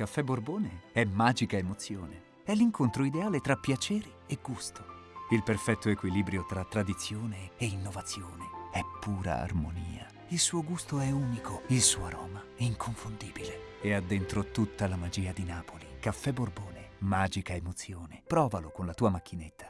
Caffè Borbone è magica emozione. È l'incontro ideale tra piacere e gusto. Il perfetto equilibrio tra tradizione e innovazione. È pura armonia. Il suo gusto è unico, il suo aroma è inconfondibile. E ha dentro tutta la magia di Napoli. Caffè Borbone, magica emozione. Provalo con la tua macchinetta.